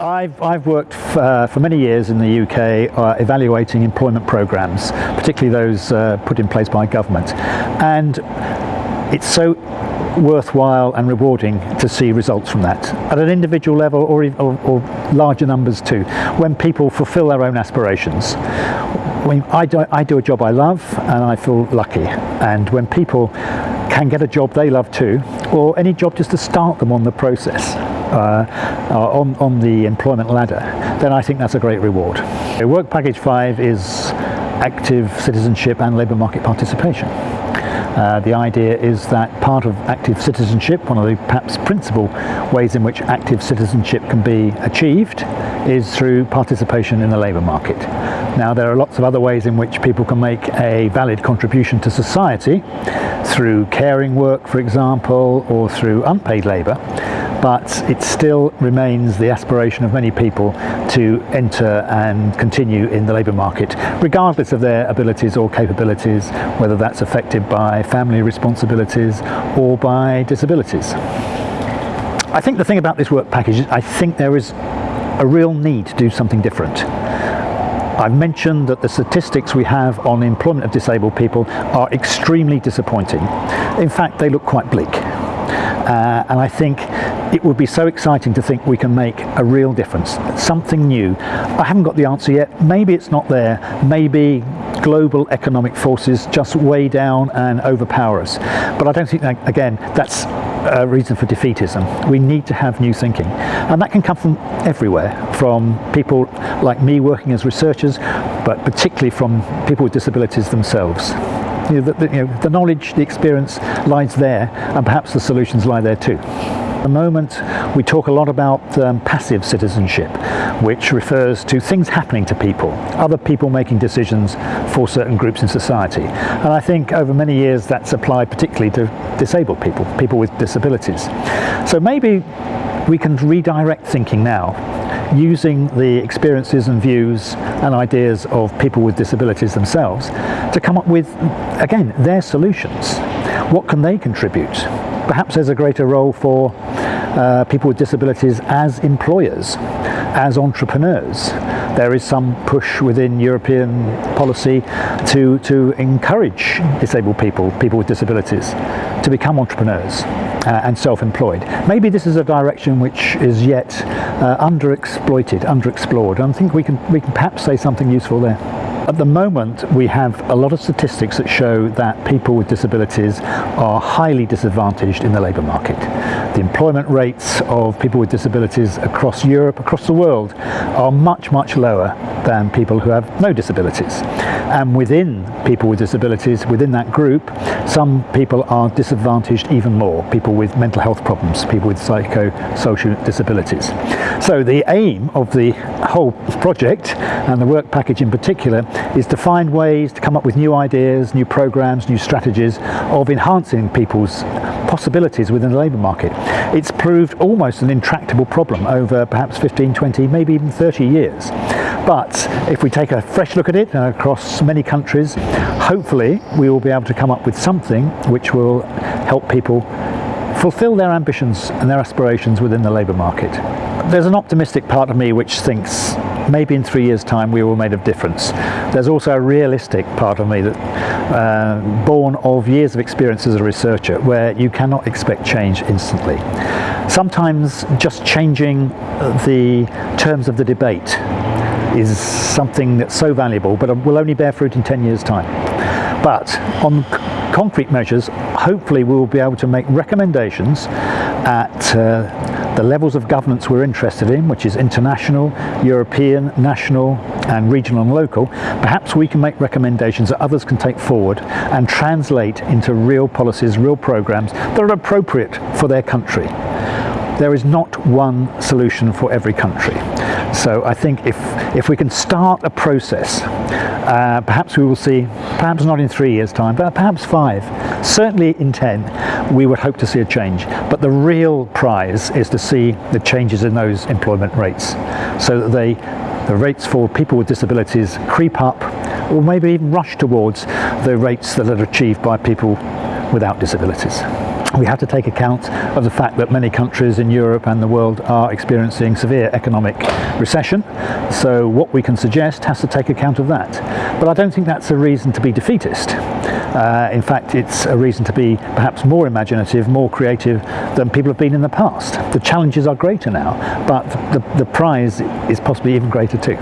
I've, I've worked uh, for many years in the UK uh, evaluating employment programmes, particularly those uh, put in place by government. And it's so worthwhile and rewarding to see results from that at an individual level or, or, or larger numbers too, when people fulfil their own aspirations. When I do, I do a job I love and I feel lucky and when people can get a job they love too or any job just to start them on the process uh, uh on, on the employment ladder then I think that's a great reward. Work Package 5 is active citizenship and labour market participation. Uh, the idea is that part of active citizenship, one of the perhaps principal ways in which active citizenship can be achieved is through participation in the labour market. Now there are lots of other ways in which people can make a valid contribution to society through caring work for example or through unpaid labour but it still remains the aspiration of many people to enter and continue in the labour market, regardless of their abilities or capabilities, whether that's affected by family responsibilities or by disabilities. I think the thing about this work package is I think there is a real need to do something different. I've mentioned that the statistics we have on employment of disabled people are extremely disappointing. In fact, they look quite bleak. Uh, and I think it would be so exciting to think we can make a real difference, something new. I haven't got the answer yet. Maybe it's not there. Maybe global economic forces just weigh down and overpower us. But I don't think that, again, that's a reason for defeatism. We need to have new thinking. And that can come from everywhere, from people like me working as researchers, but particularly from people with disabilities themselves. You know, the, you know, the knowledge, the experience lies there, and perhaps the solutions lie there too. At the moment we talk a lot about um, passive citizenship which refers to things happening to people, other people making decisions for certain groups in society and I think over many years that's applied particularly to disabled people, people with disabilities. So maybe we can redirect thinking now using the experiences and views and ideas of people with disabilities themselves to come up with, again, their solutions. What can they contribute? Perhaps there's a greater role for uh, people with disabilities as employers, as entrepreneurs. There is some push within European policy to, to encourage disabled people, people with disabilities, to become entrepreneurs uh, and self-employed. Maybe this is a direction which is yet uh, underexploited, underexplored. I think we can, we can perhaps say something useful there. At the moment we have a lot of statistics that show that people with disabilities are highly disadvantaged in the labour market. The employment rates of people with disabilities across Europe, across the world are much much lower than people who have no disabilities. And within people with disabilities, within that group, some people are disadvantaged even more. People with mental health problems, people with psychosocial disabilities. So the aim of the whole project and the work package in particular is to find ways to come up with new ideas, new programs, new strategies of enhancing people's possibilities within the labour market. It's proved almost an intractable problem over perhaps 15, 20, maybe even 30 years. But if we take a fresh look at it uh, across many countries, hopefully we will be able to come up with something which will help people fulfill their ambitions and their aspirations within the labour market. There's an optimistic part of me which thinks maybe in three years time we will make a difference. There's also a realistic part of me that uh, born of years of experience as a researcher where you cannot expect change instantly. Sometimes just changing the terms of the debate is something that's so valuable but will only bear fruit in 10 years time. But on concrete measures, hopefully we will be able to make recommendations at uh, the levels of governance we're interested in, which is international, European, national and regional and local. Perhaps we can make recommendations that others can take forward and translate into real policies, real programs that are appropriate for their country. There is not one solution for every country. So I think if, if we can start a process, uh, perhaps we will see, perhaps not in three years time, but perhaps five, certainly in 10, we would hope to see a change. But the real prize is to see the changes in those employment rates so that they, the rates for people with disabilities creep up or maybe even rush towards the rates that are achieved by people without disabilities. We have to take account of the fact that many countries in Europe and the world are experiencing severe economic recession. So what we can suggest has to take account of that. But I don't think that's a reason to be defeatist. Uh, in fact, it's a reason to be perhaps more imaginative, more creative than people have been in the past. The challenges are greater now, but the, the prize is possibly even greater too.